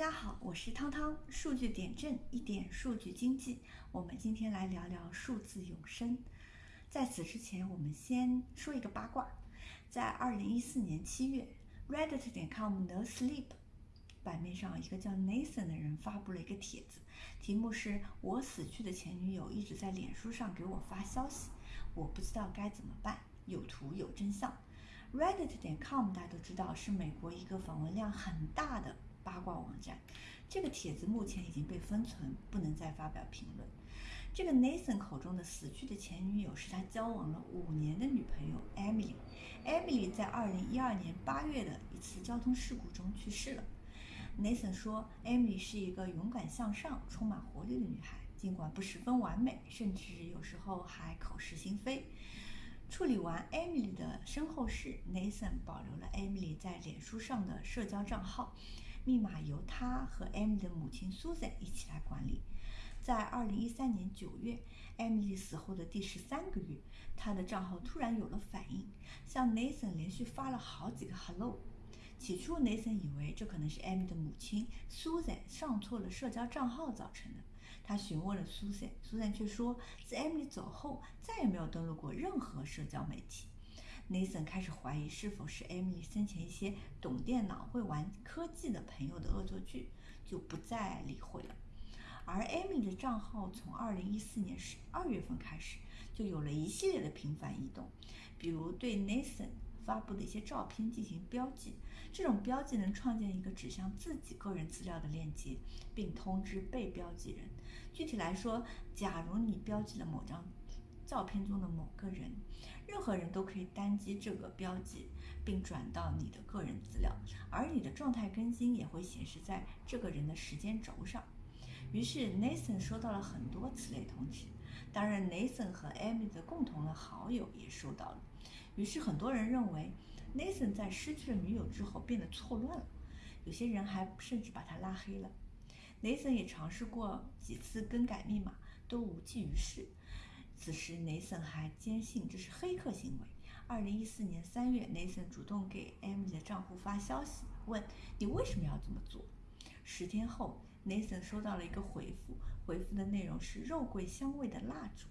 大家好，我是汤汤，数据点阵，一点数据经济。我们今天来聊聊数字永生。在此之前，我们先说一个八卦。在二零一四年七月，Reddit 点 com No Sleep 版面上，一个叫 Nathan 的人发布了一个帖子，题目是我死去的前女友一直在脸书上给我发消息，我不知道该怎么办。有图有真相。Reddit 点 com 大家都知道是美国一个访问量很大的。八卦网站，这个帖子目前已经被封存，不能再发表评论。这个 Nathan 口中的死去的前女友是他交往了五年的女朋友 Emily。Emily 在二零一二年八月的一次交通事故中去世了。Nathan 说，Emily 是一个勇敢向上、充满活力的女孩，尽管不十分完美，甚至有时候还口是心非。处理完 Emily 的身后事，Nathan 保留了 Emily 在脸书上的社交账号。密码由他和 Emily 的母亲 Susa 一起来管理。在2013年9月，Emily 死后的第十三个月，他的账号突然有了反应，向 Nathan 连续发了好几个 Hello。起初，Nathan 以为这可能是 Amy 的母亲 Susan 上错了社交账号造成的。他询问了 Susan，Susan 却说，自 Emily 走后，再也没有登录过任何社交媒体。Nathan 开始怀疑是否是 Emily 生前一些懂电脑、会玩科技的朋友的恶作剧，就不再理会了。而 Amy 的账号从2014年十二月份开始，就有了一系列的频繁移动，比如对 Nathan 发布的一些照片进行标记。这种标记能创建一个指向自己个人资料的链接，并通知被标记人。具体来说，假如你标记了某张照片中的某个人。任何人都可以单击这个标记，并转到你的个人资料，而你的状态更新也会显示在这个人的时间轴上。于是 Nathan 收到了很多此类通知，当然 Nathan 和 Amy 的共同的好友也收到了。于是很多人认为 Nathan 在失去了女友之后变得错乱了，有些人还甚至把他拉黑了。Nathan 也尝试过几次更改密码，都无济于事。此时，Nathan 还坚信这是黑客行为。二零一四年三月，Nathan 主动给 Emily 的账户发消息，问你为什么要这么做。十天后，Nathan 收到了一个回复，回复的内容是肉桂香味的蜡烛。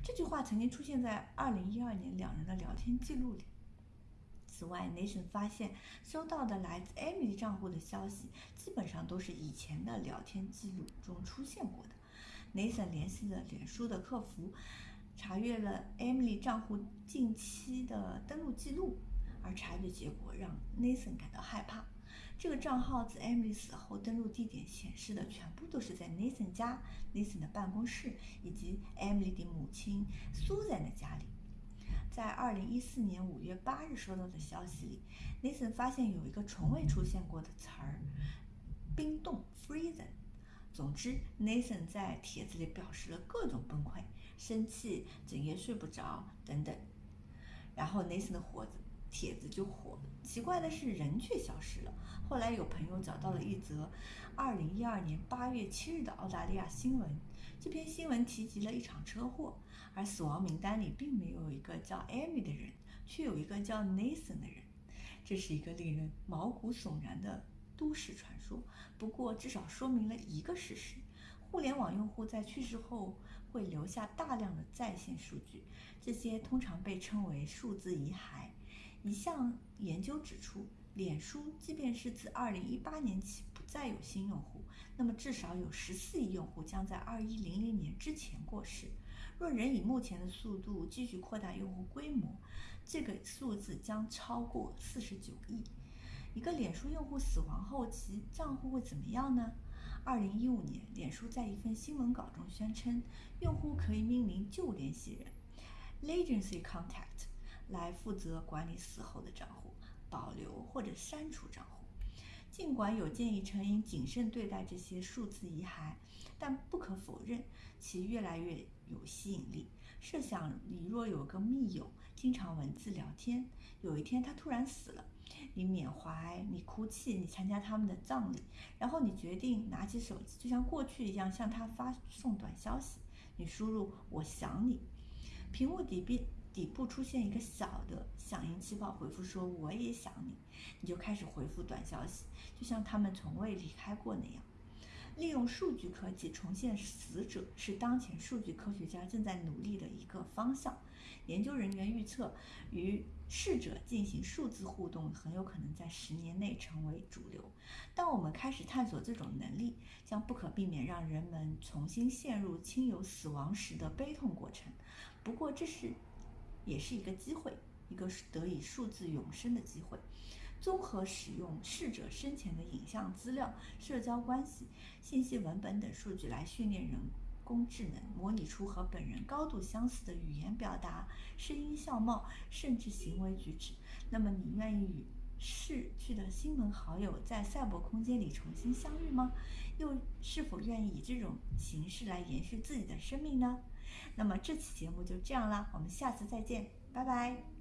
这句话曾经出现在二零一二年两人的聊天记录里。此外，Nathan 发现收到的来自 Emily 账户的消息，基本上都是以前的聊天记录中出现过的。Nathan 联系了脸书的客服，查阅了 Emily 账户近期的登录记录，而查阅结果让 Nathan 感到害怕。这个账号自 Emily 死后登录地点显示的全部都是在 Nathan 家、Nathan 的办公室以及 Emily 的母亲 Susan 的家里。在2014年5月8日收到的消息里，Nathan 发现有一个从未出现过的词儿——冰冻 （Frozen）。总之，Nathan 在帖子里表示了各种崩溃、生气、整夜睡不着等等。然后 Nathan 的火子帖子就火了。奇怪的是，人却消失了。后来有朋友找到了一则2012年8月7日的澳大利亚新闻。这篇新闻提及了一场车祸，而死亡名单里并没有一个叫 Amy 的人，却有一个叫 Nathan 的人。这是一个令人毛骨悚然的。都市传说，不过至少说明了一个事实：互联网用户在去世后会留下大量的在线数据，这些通常被称为数字遗骸。一项研究指出，脸书即便是自2018年起不再有新用户，那么至少有14亿用户将在2100年之前过世。若仍以目前的速度继续扩大用户规模，这个数字将超过49亿。一个脸书用户死亡后，其账户会怎么样呢？二零一五年，脸书在一份新闻稿中宣称，用户可以命名旧联系人 （Legacy Contact） 来负责管理死后的账户，保留或者删除账户。尽管有建议称应谨慎对待这些数字遗骸，但不可否认其越来越有吸引力。设想你若有个密友，经常文字聊天，有一天他突然死了。你缅怀，你哭泣，你参加他们的葬礼，然后你决定拿起手机，就像过去一样向他发送短消息。你输入“我想你”，屏幕底边底部出现一个小的响应气泡回复说我也想你，你就开始回复短消息，就像他们从未离开过那样。利用数据科技重现死者是当前数据科学家正在努力的一个方向。研究人员预测，与逝者进行数字互动很有可能在十年内成为主流。当我们开始探索这种能力，将不可避免让人们重新陷入亲友死亡时的悲痛过程。不过，这是也是一个机会，一个得以数字永生的机会。综合使用逝者生前的影像资料、社交关系、信息文本等数据来训练人工智能，模拟出和本人高度相似的语言表达、声音相貌，甚至行为举止。那么，你愿意与逝去的亲朋好友在赛博空间里重新相遇吗？又是否愿意以这种形式来延续自己的生命呢？那么，这期节目就这样啦，我们下次再见，拜拜。